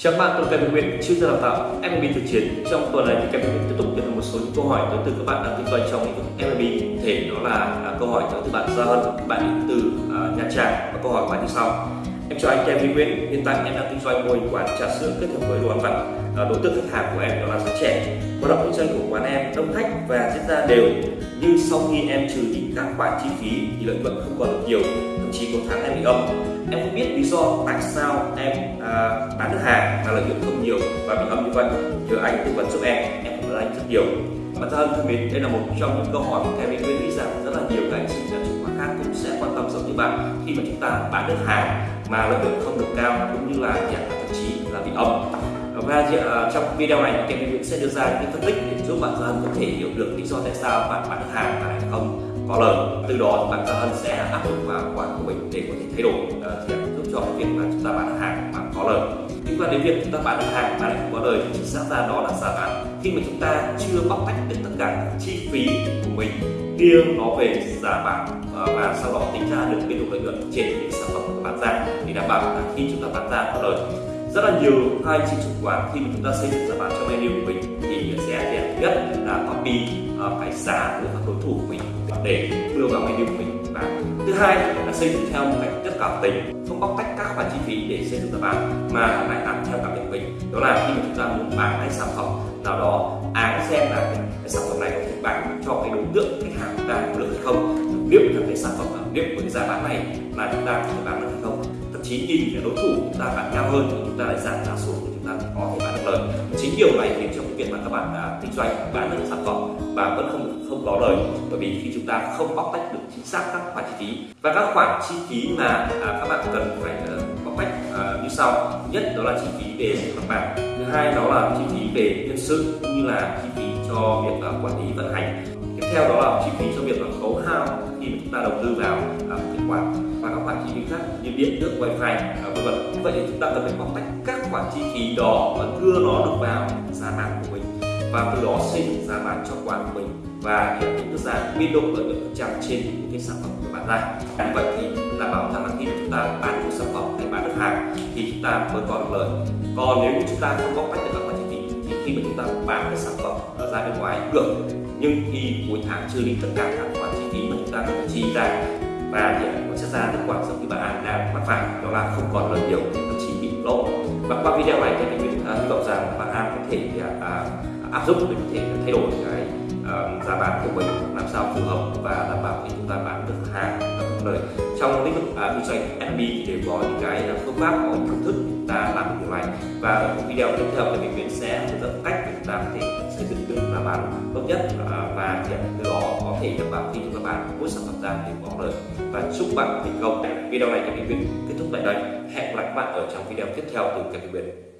Chào các bạn, tôi là Kevin Nguyễn, chuyên gia đào tạo MLB thực chiến. Trong tuần này thì Kevin Nguyễn tiếp tục nhận được một số những câu hỏi tới từ các bạn đang kinh doanh trong lĩnh vực Thể đó là à, câu hỏi tới từ bạn Gia Hân, bạn đến từ uh, Nha Trang và câu hỏi của bạn như sau. Em chào anh Kevin Nguyễn, hiện tại em đang kinh doanh mô hình quán trà sữa kết hợp với đồ ăn vặt. Ờ, đối tượng khách hàng của em đó là giới trẻ. Hoạt động kinh doanh của quán em đông khách và diễn ra đều. Nhưng sau khi em trừ đi các khoản chi phí thì lợi nhuận không còn được nhiều, thậm chí có tháng em bị âm em không biết lý do tại sao em à, bán được hàng mà lợi nhuận không nhiều và bị âm như vậy nhờ anh tư vấn giúp em em cảm ơn anh rất nhiều bản thân thân mến đây là một trong những câu hỏi mà em nguyên nghĩ rằng rất là nhiều các anh chị ở chứng khoán khác cũng sẽ quan tâm giống như bạn khi mà chúng ta bán được hàng mà lợi nhuận không được cao cũng như là thậm chí là bị âm và ờ, trong video này kèm Nguyễn sẽ đưa ra những phân tích để giúp bạn dân có thể hiểu được lý do tại sao bạn bán được hàng mà lại không có lời. Từ đó bạn Hân sẽ áp dụng vào quản của mình để có thể thay đổi ờ, thì giúp cho cái việc mà chúng ta bán hàng mà có lời. Liên quan đến việc chúng ta bán được hàng mà lại không có lời thì chính xác ra đó là giá bán khi mà chúng ta chưa bóc tách được tất cả các chi phí của mình riêng nó về giá bán ờ, và sau đó tính ra được biên độ lợi nhuận trên những sản phẩm của bán ra thì đảm bảo là khi chúng ta bán ra có lời rất là nhiều hai chị chủ quán khi mà chúng ta xây dựng giá bán cho menu của mình thì sẽ đẹp nhất là copy uh, cái giá của các đối thủ của mình để đưa vào menu của mình. Và thứ hai là xây dựng theo một cách rất cảm tính không bóc tách các khoản chi phí để xây dựng giá bán mà lại làm theo cảm nhận của mình. Đó là khi mà chúng ta muốn bán cái sản phẩm nào đó ai xem là cái sản phẩm này có thể bán cho cái đối tượng khách hàng chúng ta được hay không liệu là cái sản phẩm liệu với cái giá bán này là chúng ta có thể bán được hay không thậm chí nhìn đối thủ chúng ta bạn cao hơn thì chúng ta lại giảm giá xuống thì chúng ta có thể bán được lời. Chính điều này khiến cho cái việc mà các bạn đã kinh doanh bán được sản phẩm và vẫn không không có lời. Bởi vì khi chúng ta không bóc tách được chính xác các khoản chi phí và các khoản chi phí mà à, các bạn cần phải uh, bóc tách uh, như sau. Thứ nhất đó là chi phí về mặt bằng thứ hai đó là chi phí về nhân sự cũng như là chi phí cho việc uh, quản lý vận hành. Tiếp theo đó là chi phí cho việc là khấu hao khi mà chúng ta đầu tư vào uh, kết quả phí khác như điện, nước, wifi à, vân vân. Vậy thì chúng ta cần phải bóc tách các khoản chi phí đó và đưa nó được vào giá bán của mình và từ đó xây dựng giá bán cho quán của mình và hiện cái giá biên độ lợi nhuận phần trăm trên những cái sản phẩm của bạn ra. Như vậy thì đảm bảo rằng là khi chúng ta bán được sản phẩm hay bán được hàng thì chúng ta mới có được lợi. Còn nếu như chúng ta không bóc tách được các khoản chi phí thì khi mà chúng ta bán cái sản phẩm ra bên ngoài được. Nhưng khi cuối tháng chưa đi tất cả các khoản chi phí mà chúng ta cần chi ra và hiện nó sẽ ra kết quả giống như bạn An đang mắc phải. Đó là không còn lợi nhiều thậm chí bị lỗ và qua video này thì mình à, hy vọng rằng bạn An có thể uh, áp dụng để có thể thay đổi cái uh, giá bán của mình làm sao phù hợp và đảm bảo khi chúng ta bán được hàng có lời trong lĩnh vực kinh doanh FB thì đều có những cái phương pháp có những phương thức chúng ta làm được điều này. Và ở video tiếp theo thì mình sẽ hướng dẫn cách để chúng ta có thể xây bán tốt nhất à, và hiện từ đó có thể giúp bạn khi chúng ta bạn mỗi sản phẩm ra thì có lời và chúc bạn thành công. Video này các mình kết thúc tại đây. Hẹn gặp lại các bạn ở trong video tiếp theo từ các Việt